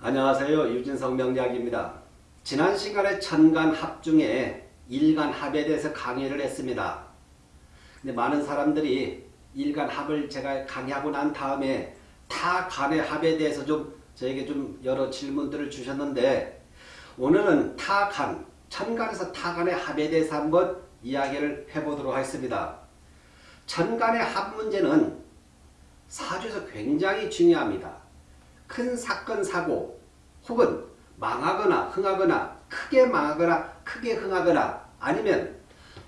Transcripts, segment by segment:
안녕하세요. 유진성 명리학입니다. 지난 시간에 천간합 중에 일간합에 대해서 강의를 했습니다. 근데 많은 사람들이 일간합을 제가 강의하고 난 다음에 타간의 합에 대해서 좀 저에게 좀 여러 질문들을 주셨는데 오늘은 타간, 천간에서 타간의 합에 대해서 한번 이야기를 해보도록 하겠습니다. 천간의 합 문제는 사주에서 굉장히 중요합니다. 큰 사건 사고 혹은 망하거나 흥하거나 크게 망하거나 크게 흥하거나 아니면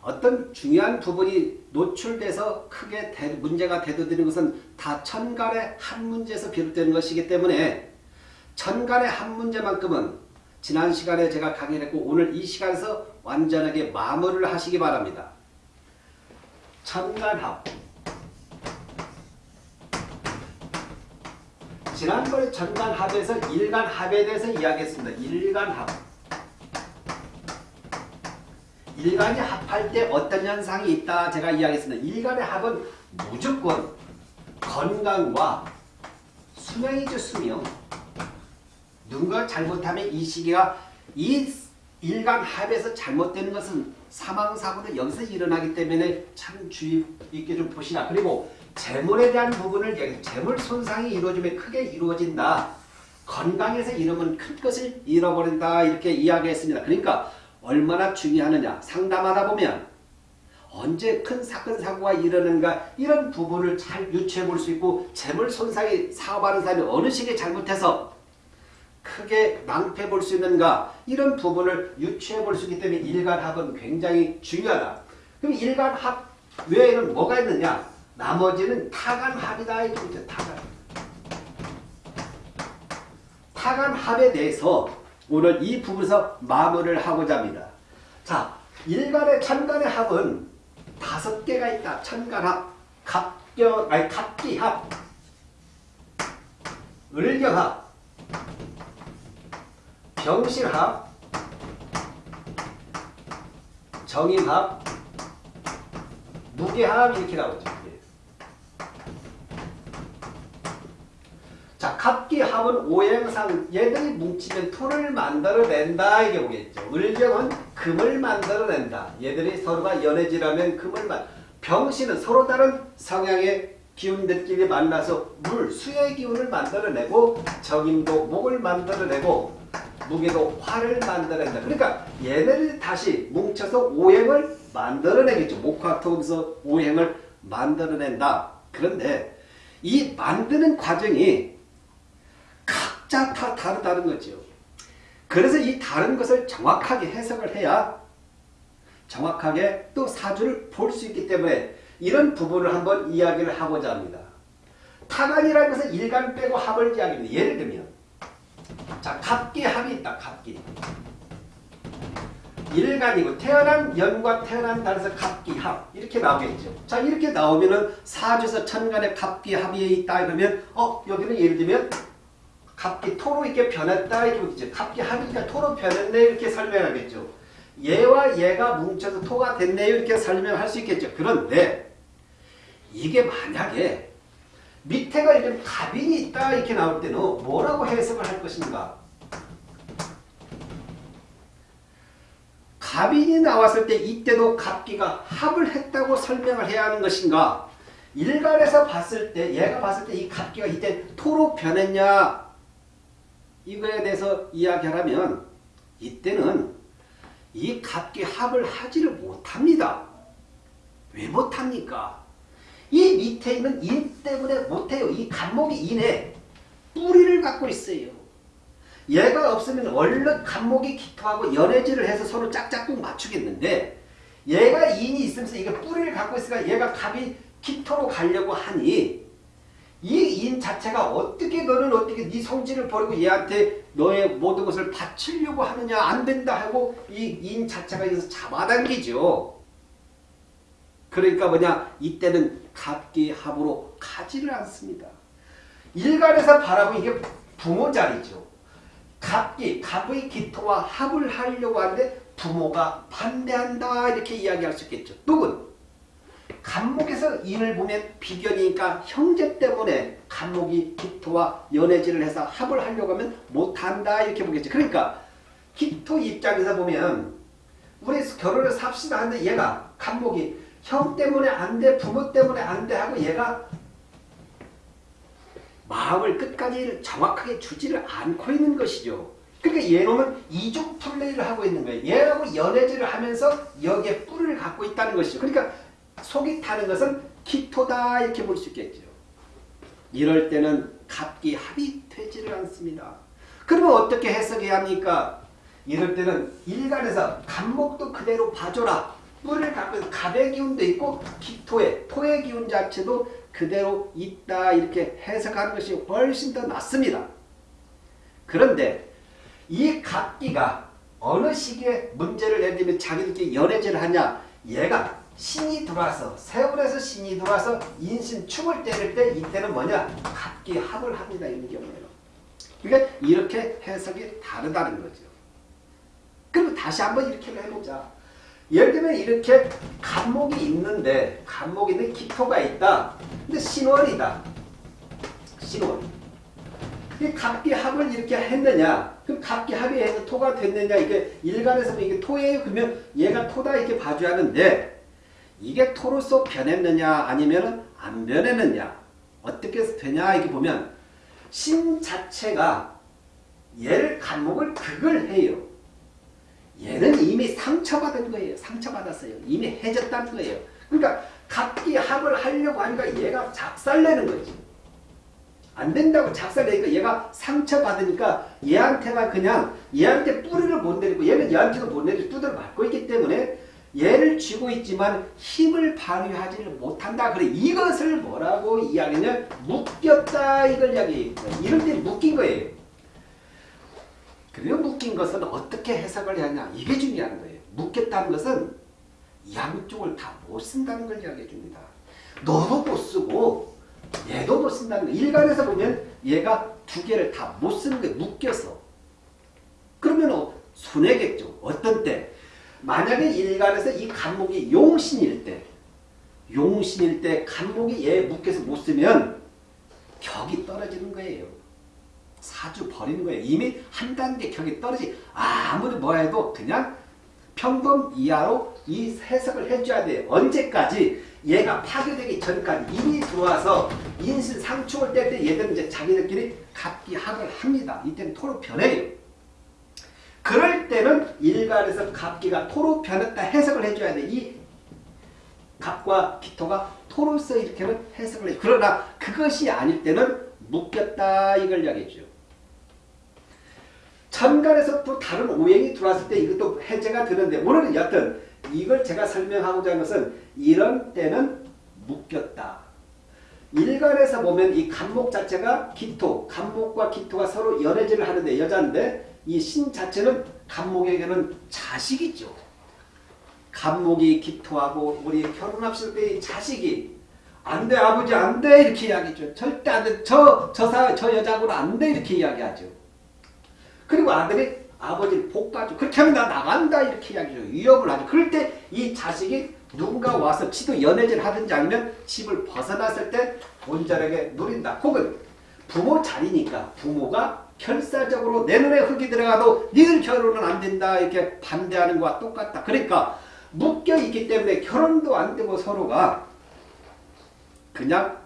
어떤 중요한 부분이 노출돼서 크게 대, 문제가 대두되는 것은 다 천간의 한 문제에서 비롯되는 것이기 때문에 천간의 한 문제만큼은 지난 시간에 제가 강의를 했고 오늘 이 시간에서 완전하게 마무리를 하시기 바랍니다. 천간합 지난번에 전간합에서 일간합에 대해서 이야기했습니다. 일간합. 일간이 합할 때 어떤 현상이 있다 제가 이야기했습니다. 일간의 합은 무조건 건강과 수명이죠 수명. 누군가 잘못하면 이 시기가 이 일간 합에서 잘못되는 것은 사망사고도 여기서 일어나기 때문에 참 주의 있게 좀 보시라. 그리고 재물에 대한 부분을 얘기 재물 손상이 이루어지면 크게 이루어진다. 건강에서 이러면 큰 것을 잃어버린다. 이렇게 이야기했습니다. 그러니까 얼마나 중요하느냐. 상담하다 보면 언제 큰 사건 사고가 일어나는가 이런 부분을 잘 유추해 볼 수 있고 재물 손상이 사업하는 사람이 어느 시기에 잘못해서 크게 낭패 볼 수 있는가 이런 부분을 유추해 볼 수 있기 때문에 일간합은 굉장히 중요하다. 그럼 일간합 외에는 뭐가 있느냐? 나머지는 타간합이다 이거죠. 타간. 타간합에 대해서 오늘 이 부분에서 마무리를 하고자 합니다. 자, 일간의 천간의 합은 다섯 개가 있다. 천간합, 갑경, 아니 갑기합, 을경합, 병실합, 정인합, 무게합 이렇게 나오죠. 자, 갑기합은 오행상 얘들이 뭉치면 토를 만들어낸다 이게 오겠죠. 을경은 금을 만들어낸다. 얘들이 서로가 연해지라면 금을 만 병신은 서로 다른 성향의 기운들끼리 만나서 물, 수의 기운을 만들어내고 정인도 목을 만들어내고 무게도 화를 만들어낸다. 그러니까 얘네들이 다시 뭉쳐서 오행을 만들어내겠죠. 목화토에서 오행을 만들어낸다. 그런데 이 만드는 과정이 각자 다 다르다는 거죠. 그래서 이 다른 것을 정확하게 해석을 해야 정확하게 또 사주를 볼 수 있기 때문에 이런 부분을 한번 이야기를 하고자 합니다. 타간이라는 것은 일간 빼고 합을 이야기합니다. 예를 들면 자 갑기 합이 있다. 갑기 일간이고 태어난 연과 태어난 달에서 갑기합 이렇게 나오겠죠. 자 이렇게 나오면은 사주에서 천간에 갑기합이 있다 그러면 어 여기는 예를 들면 갑기 토로 이렇게 변했다 이렇게 보겠죠. 갑기 합이니까 토로 변했네 이렇게 설명하겠죠. 얘와 얘가 뭉쳐서 토가 됐네요 이렇게 설명할 수 있겠죠. 그런데 이게 만약에 밑에가 이렇게 갑인이 있다 이렇게 나올 때는 뭐라고 해석을 할 것인가? 갑인이 나왔을 때 이때도 갑기가 합을 했다고 설명을 해야 하는 것인가? 일간에서 봤을 때 얘가 봤을 때 이 갑기가 이때 토로 변했냐? 이거에 대해서 이야기하면 이때는 이 갑기 합을 하지를 못합니다. 왜 못합니까? 이 밑에 있는 인 때문에 못해요. 이 갑목이 인에 뿌리를 갖고 있어요. 얘가 없으면 얼른 갑목이 기토하고 연애질을 해서 서로 짝짝꿍 맞추겠는데 얘가 인이 있으면서 이게 뿌리를 갖고 있으니까 얘가 갑이 기토로 가려고 하니 이 인 자체가 어떻게 너는 어떻게 네 성질을 버리고 얘한테 너의 모든 것을 바치려고 하느냐 안 된다 하고 이 인 자체가 여기서 잡아당기죠. 그러니까 뭐냐 이때는 갑기 합으로 가지를 않습니다. 일간에서 바라고 이게 부모 자리죠. 갑기, 갑의 기토와 합을 하려고 하는데 부모가 반대한다 이렇게 이야기할 수 있겠죠. 누군? 간목에서 인을 보면 비견이니까 형제 때문에 간목이 기토와 연애질을 해서 합을 하려고 하면 못한다 이렇게 보겠죠. 그러니까 기토 입장에서 보면 우리 결혼을 삽시다 하는데 얘가 간목이 형 때문에 안 돼, 부모 때문에 안 돼 하고 얘가 마음을 끝까지 정확하게 주지를 않고 있는 것이죠. 그러니까 얘놈은 이중 플레이를 하고 있는 거예요. 얘하고 연애질을 하면서 여기에 뿔을 갖고 있다는 것이죠. 그러니까 속이 타는 것은 기토다 이렇게 볼 수 있겠죠. 이럴 때는 갑기 합이 되지를 않습니다. 그러면 어떻게 해석해야 합니까? 이럴 때는 일간에서 간목도 그대로 봐줘라. 뿔을 갖고 갑의 기운도 있고 기토의 토의 기운 자체도 그대로 있다 이렇게 해석하는 것이 훨씬 더 낫습니다. 그런데 이 갑기가 어느 시기에 문제를 내리면 자기들끼리 연애질을 하냐 얘가 신이 들어와서 세월에서 신이 들어와서 인신 춤을 때릴 때 이때는 뭐냐? 갑기 합을 합니다 이런 경우에는. 그러니까 이렇게 해석이 다르다는 거죠. 그리고 다시 한번 이렇게 해보자. 예를 들면 이렇게 간목이 있는데 간목이 있는 기토가 있다. 근데 신월이다. 신월 이 갑기 합을 이렇게 했느냐? 그럼 갑기 합이 해서 토가 됐느냐? 이게 일간에서 이게 토예요? 그러면 얘가 토다 이렇게 봐줘야 하는데 이게 토로서 변했느냐 아니면 안 변했느냐 어떻게 해서 되냐 이렇게 보면 신 자체가 얘를 간목을 극을 해요. 얘는 이미 상처받은 거예요. 상처받았어요. 이미 해졌다는 거예요. 그러니까 각기 합을 하려고 하니까 얘가 작살내는 거지. 안 된다고 작살내니까 얘가 상처받으니까 얘한테만 그냥 얘한테 뿌리를 못 내리고 얘는 얘한테도 못 내리고 두드려 맞고 있기 때문에 얘를 쥐고 있지만 힘을 발휘하지를 못한다. 그래 이것을 뭐라고 이야기냐 묶였다 이걸 이야기해요. 이럴 때 묶인 거예요. 그리고 묶인 것은 어떻게 해석을 하냐 이게 중요한 거예요. 묶였다는 것은 양쪽을 다 못 쓴다는 걸 이야기해 줍니다. 너도 못 쓰고 얘도 못 쓴다는 거. 일간에서 보면 얘가 두 개를 다 못 쓰는 거예요. 묶여서. 그러면 손해겠죠. 어떤 때 만약에 일간에서 이 간목이 용신일 때 용신일 때 간목이 얘 묶여서 못 쓰면 격이 떨어지는 거예요. 사주 버리는 거예요. 이미 한 단계 격이 떨어지 아무리 뭐 해도 그냥 평범 이하로 이 해석을 해줘야 돼요. 언제까지? 얘가 파괴되기 전까지 이미 들어와서 인신 상충을 뗄때 얘들은 이제 자기들끼리 갑기 합을 합니다. 이때는 토로 변해요. 그럴 때는 일간에서 갑기가 토로 변했다 해석을 해줘야 돼. 이 갑과 기토가 토로서 이렇게는 해석을 해. 그러나 그것이 아닐 때는 묶였다 이걸 이야기해줘. 천간에서 또 다른 오행이 들어왔을 때 이것도 해제가 되는데 오늘은 여튼 이걸 제가 설명하고자 하는 것은 이런 때는 묶였다. 일간에서 보면 이 간목 자체가 기토, 간목과 기토가 서로 연애질을 하는데 여자인데 이 신 자체는 간목에게는 자식이죠. 간목이 기토하고 우리 결혼합시다 때이 자식이 안돼 아버지 안 돼 이렇게 이야기죠. 절대 안돼 저 저사 저 여자하고는 안돼 이렇게 이야기하죠. 그리고 아들이 아버지를 볶아줘. 그렇게 하면 나 나간다 이렇게 이야기죠. 위협을 하죠. 그럴 때 이 자식이 누군가 와서 지도 연애질 하든지 아니면 집을 벗어났을 때 본자에게 누린다. 혹은 부모 자리니까 부모가 결사적으로 내 눈에 흙이 들어가도 니들 결혼은 안 된다 이렇게 반대하는 거와 똑같다. 그러니까 묶여 있기 때문에 결혼도 안 되고 서로가 그냥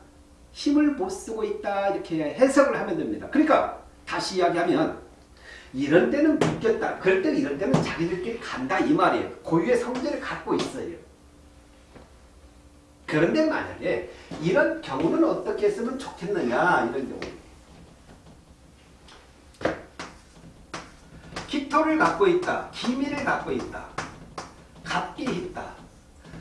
힘을 못 쓰고 있다 이렇게 해석을 하면 됩니다. 그러니까 다시 이야기하면 이런 때는 묶였다. 그럴 때는 이런 때는 자기들끼리 간다 이 말이에요. 고유의 성질을 갖고 있어요. 그런데 만약에 이런 경우는 어떻게 했으면 좋겠느냐 이런 경우 기토를 갖고 있다. 기미를 갖고 있다. 갑기 있다.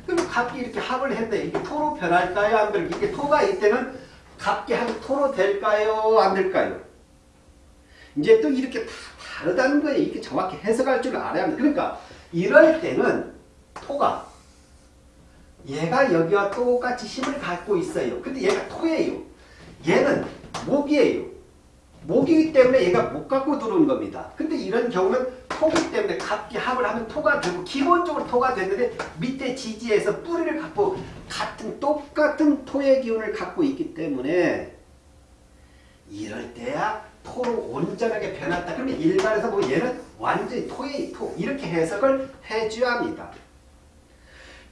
그럼 갑기 이렇게 합을 했는데 이게 토로 변할까요? 안 될까요? 이게 토가 이때는 갑기 하고 토로 될까요? 안 될까요? 이제 또 이렇게 다 다르다는 거예요. 이렇게 정확히 해석할 줄 알아야 합니다. 그러니까 이럴 때는 토가 얘가 여기와 똑같이 힘을 갖고 있어요. 근데 얘가 토예요. 얘는 목이에요. 목이기 때문에 얘가 못 갖고 들어온 겁니다. 근데 이런 경우는 토기 때문에 갑기 합을 하면 토가 되고 기본적으로 토가 되는데 밑에 지지에서 뿌리를 갖고 같은 똑같은 토의 기운을 갖고 있기 때문에 이럴 때야 토로 온전하게 변했다. 그러면 일반에서 뭐 얘는 완전히 토의 토 이렇게 해석을 해줘야 합니다.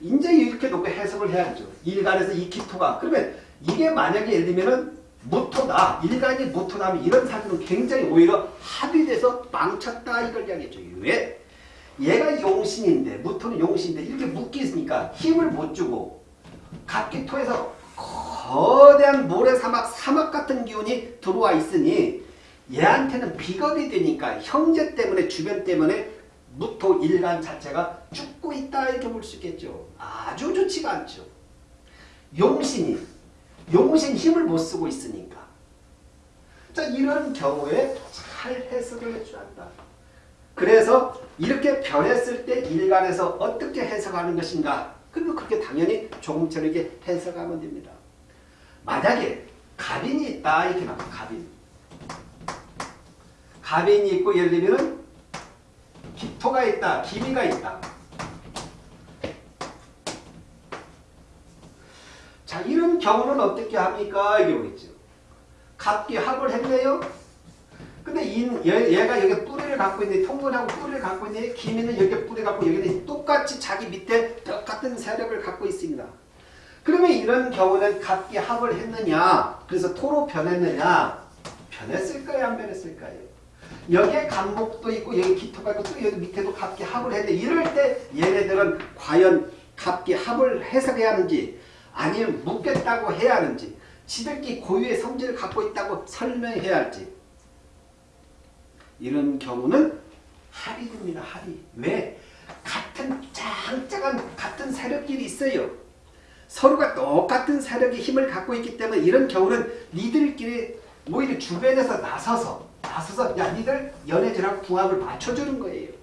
이제 이렇게 놓고 해석을 해야죠. 일간에서 이 기토가 그러면 이게 만약에 예를 들면은 무토다. 일간이 무토다면 이런 사주는 굉장히 오히려 합의돼서 망쳤다 이걸 이야기했죠. 왜? 얘가 용신인데 무토는 용신인데 이렇게 묶여 있으니까 힘을 못 주고 갑기토에서 거대한 모래사막 사막 같은 기운이 들어와 있으니 얘한테는 비겁이 되니까 형제 때문에 주변 때문에 무토 일간 자체가 죽고 있다 이렇게 볼 수 있겠죠. 아주 좋지가 않죠. 용신이 용신 힘을 못 쓰고 있으니까. 자 이런 경우에 잘 해석을 해줘야 한다. 그래서 이렇게 변했을 때 일간에서 어떻게 해석하는 것인가 그리고 그렇게 당연히 조금처럼 이렇게 해석하면 됩니다. 만약에 갑인이 있다 이렇게 나와 갑인 갑인이 있고 예를 들면 기토가 있다 기미가 있다 자 이런 경우는 어떻게 합니까? 이게 오겠죠. 갑기 합을 했네요. 근데 이, 얘, 가 여기 뿌리를 갖고 있는데 통근하고 뿌리를 갖고 있는데 기미는 여기 뿌리 갖고 여기는 똑같이 자기 밑에 똑같은 세력을 갖고 있습니다. 그러면 이런 경우는 갑기 합을 했느냐 그래서 토로 변했느냐 변했을까요? 안 변했을까요? 여기에 간목도 있고 여기 기토가 있고 또 여기 밑에도 갑기 합을 했는데 이럴 때 얘네들은 과연 갑기 합을 해석해야 하는지 아니면 묶겠다고 해야 하는지 지들끼리 고유의 성질을 갖고 있다고 설명해야 할지 이런 경우는 됩니다. 합이. 왜? 같은 짱짱한 같은 세력끼리 있어요. 서로가 똑같은 세력의 힘을 갖고 있기 때문에 이런 경우는 니들끼리 오히려 주변에서 나서서 나서서 야 니들 연애질하고 궁합을 맞춰주는 거예요.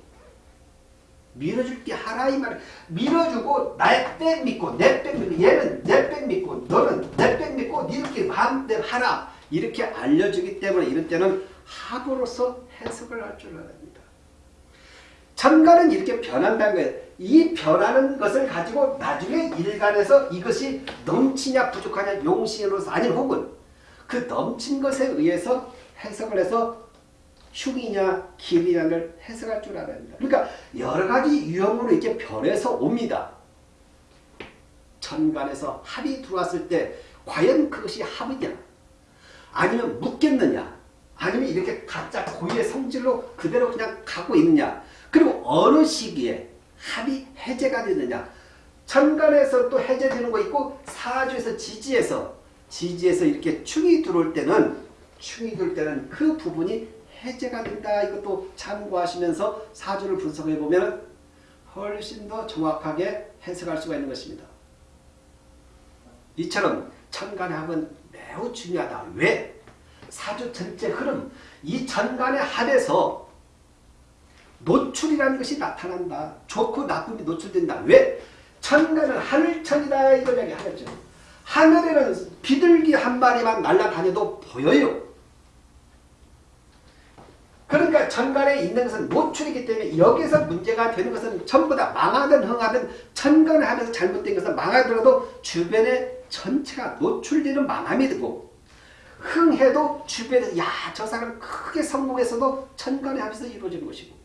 밀어줄 게 하라 이 말. 밀어주고 내백 믿고 내백 믿고 얘는 내백 믿고 너는 내백 믿고 니들끼리 마음대로 하라. 이렇게 알려주기 때문에 이럴 때는 합으로서 해석을 할 줄 알아야 합니다. 천간은 이렇게 변한다는 거예요. 이 변하는 것을 가지고 나중에 일간에서 이것이 넘치냐 부족하냐 용신으로서 아니면 혹은 그 넘친 것에 의해서 해석을 해서 흉이냐 길이냐를 해석할 줄 알아야 합니다. 그러니까 여러 가지 유형으로 이렇게 변해서 옵니다. 천간에서 합이 들어왔을 때 과연 그것이 합이냐 아니면 묻겠느냐 아니면 이렇게 가짜 고유의 성질로 그대로 그냥 가고 있느냐 그리고 어느 시기에 합이 해제가 되느냐 천간에서 또 해제되는 거 있고 사주에서 지지에서 지지에서 이렇게 충이 들어올 때는 충이 들어올 때는 그 부분이 해제가 된다 이것도 참고하시면서 사주를 분석해 보면 훨씬 더 정확하게 해석할 수가 있는 것입니다. 이처럼 천간의 합은 매우 중요하다. 왜? 사주 전체 흐름, 이 전간의 합에서 노출이라는 것이 나타난다. 좋고 나쁨이 노출된다. 왜? 천간은 하늘천이다 이걸 얘기하죠. 하늘에는 비둘기 한 마리만 날아다녀도 보여요. 그러니까 천간에 있는 것은 노출이기 때문에 여기서 문제가 되는 것은 전부 다 망하든 흥하든 천간을 하면서 잘못된 것은 망하더라도 주변에 전체가 노출되는 망함이 되고 흥해도 주변에서 야 저 사람 크게 성공해서도 천간의 합에서 이루어지는 것이고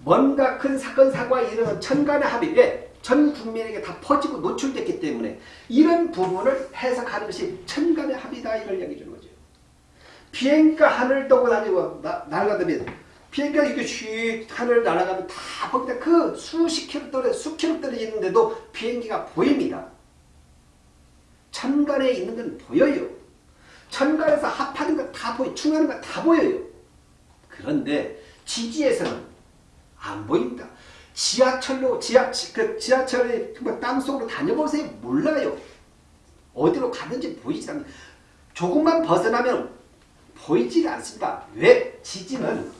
뭔가 큰 사건 사고가 일어나는 천간의 왜? 전 국민에게 다 퍼지고 노출됐기 때문에 이런 부분을 해석하는 것이 천간의 합이다 이걸 얘기해 주는 거죠. 비행기가 하늘 떠고 다니고 날아가면 비행기가 이렇게 슉 하늘 날아가면 다 거기다 그 수십 킬로 떨어 수 킬로 떨어져 있는데도 비행기가 보입니다. 천간에 있는 건 보여요. 천간에서 합하는 거 다 보여, 충하는 거 다 보여요. 그런데 지지에서는 안 보입니다. 지하철로 지하 그 지하철에 땅 속으로 다녀보세요. 몰라요. 어디로 가는지 보이지 않는 조금만 벗어나면 보이지 않습니다. 왜? 지지는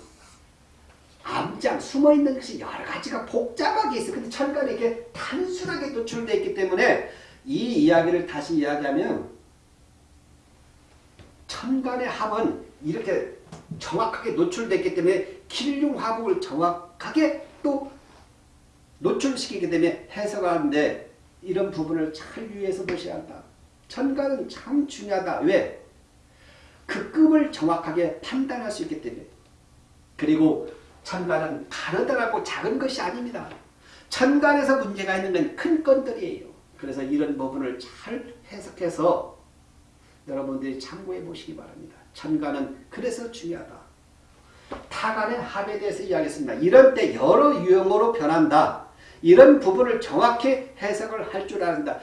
암장 숨어있는 것이 여러 가지가 복잡하게 있어. 근데 천간에 이게 단순하게 노출되어 있기 때문에 이 이야기를 다시 이야기하면 천간의 합은 이렇게 정확하게 노출됐기 때문에 길흉화복을 정확하게 또 노출시키기 때문에 해석하는데 이런 부분을 잘 유의해서 보셔야 한다. 천간은 참 중요하다. 왜? 그 급을 정확하게 판단할 수 있기 때문에 그리고 천간은 가느다랗고 작은 것이 아닙니다. 천간에서 문제가 있는 건 큰 건들이에요. 그래서 이런 부분을 잘 해석해서 여러분들이 참고해 보시기 바랍니다. 천간은 그래서 중요하다. 타간의 합에 대해서 이야기했습니다. 이런 때 여러 유형으로 변한다. 이런 부분을 정확히 해석을 할 줄 안다.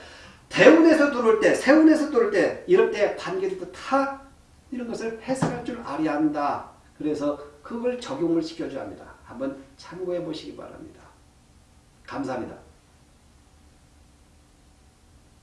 대운에서 들어올 때, 세운에서 들어올 때, 이럴 때 반기도 타 이런 것을 해석할 줄 알아야 한다. 그래서 그걸 적용을 시켜줘야 합니다. 한번 참고해 보시기 바랍니다. 감사합니다.